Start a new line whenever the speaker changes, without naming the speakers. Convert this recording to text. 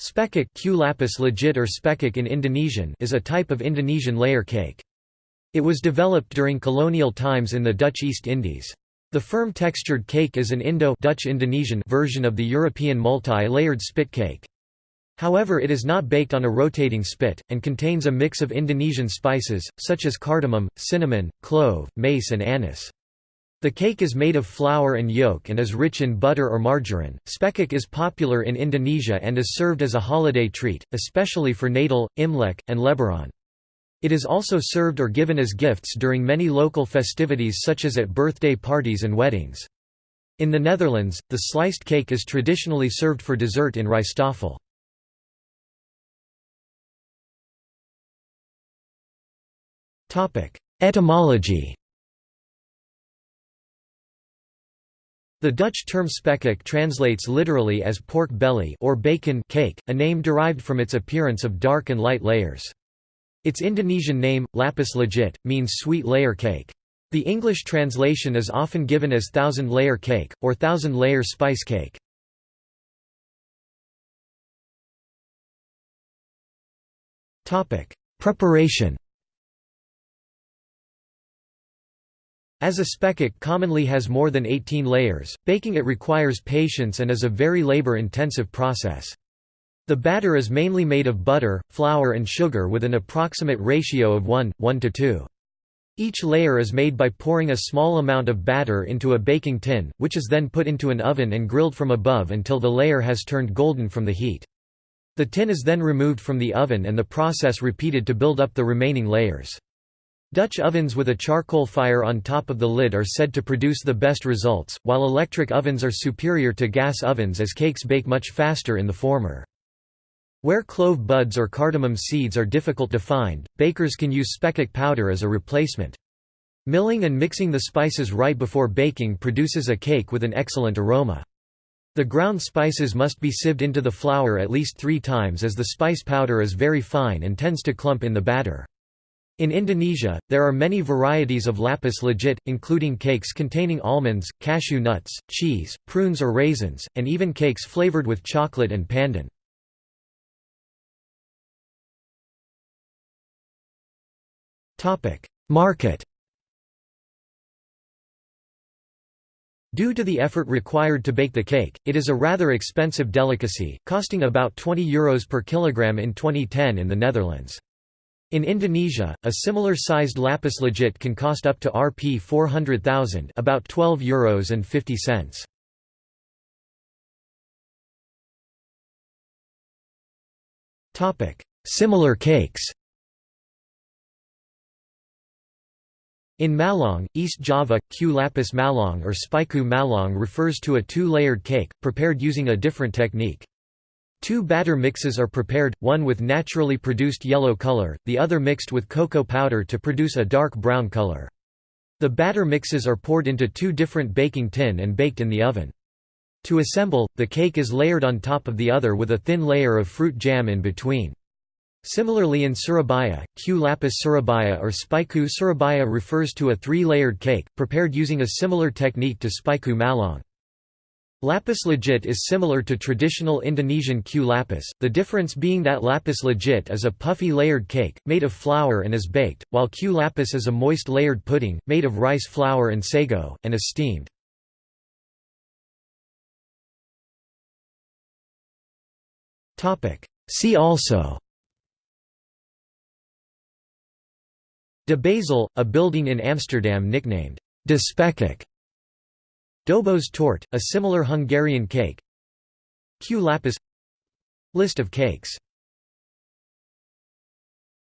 Spekkoek kue lapis legit or spekuk in Indonesian is a type of Indonesian layer cake. It was developed during colonial times in the Dutch East Indies. The firm textured cake is an Indo-Dutch Indonesian version of the European multi-layered spit cake. However it is not baked on a rotating spit, and contains a mix of Indonesian spices, such as cardamom, cinnamon, clove, mace and anise. The cake is made of flour and yolk and is rich in butter or margarine. Spekkoek is popular in Indonesia and is served as a holiday treat, especially for Natal, Imlek, and Lebaran. It is also served or given as gifts during many local festivities such as at birthday parties and weddings. In the Netherlands, the sliced cake is traditionally served for dessert in rijsttafel. Etymology The Dutch term spekkoek translates literally as pork belly or bacon cake, a name derived from its appearance of dark and light layers. Its Indonesian name, lapis legit, means sweet layer cake. The English translation is often given as thousand layer cake, or thousand layer spice cake. Preparation As a spekkoek commonly has more than 18 layers, baking it requires patience and is a very labor-intensive process. The batter is mainly made of butter, flour and sugar with an approximate ratio of 1, 1 to 2. Each layer is made by pouring a small amount of batter into a baking tin, which is then put into an oven and grilled from above until the layer has turned golden from the heat. The tin is then removed from the oven and the process repeated to build up the remaining layers. Dutch ovens with a charcoal fire on top of the lid are said to produce the best results, while electric ovens are superior to gas ovens as cakes bake much faster in the former. Where clove buds or cardamom seeds are difficult to find, bakers can use spekkoek powder as a replacement. Milling and mixing the spices right before baking produces a cake with an excellent aroma. The ground spices must be sieved into the flour at least three times as the spice powder is very fine and tends to clump in the batter. In Indonesia, there are many varieties of lapis legit, including cakes containing almonds, cashew nuts, cheese, prunes or raisins, and even cakes flavored with chocolate and pandan. Market Due to the effort required to bake the cake, it is a rather expensive delicacy, costing about €20 Euros per kilogram in 2010 in the Netherlands. In Indonesia, a similar sized lapis legit can cost up to Rp 400,000 about 12 euros and 50 cents. Topic: Similar cakes. In Malang, East Java, Kue lapis Malang or spiku Malang refers to a two-layered cake, prepared using a different technique. Two batter mixes are prepared, one with naturally produced yellow color, the other mixed with cocoa powder to produce a dark brown color. The batter mixes are poured into two different baking tin and baked in the oven. To assemble, the cake is layered on top of the other with a thin layer of fruit jam in between. Similarly in Surabaya, Kue lapis Surabaya or spiku Surabaya refers to a three-layered cake, prepared using a similar technique to spiku Malang. Lapis legit is similar to traditional Indonesian kue lapis, the difference being that lapis legit is a puffy layered cake, made of flour and is baked, while kue lapis is a moist layered pudding, made of rice flour and sago, and is steamed. See also. De Bazel, a building in Amsterdam nicknamed De Spekkoek Dobos tort, a similar Hungarian cake. Kue. Lapis. List of cakes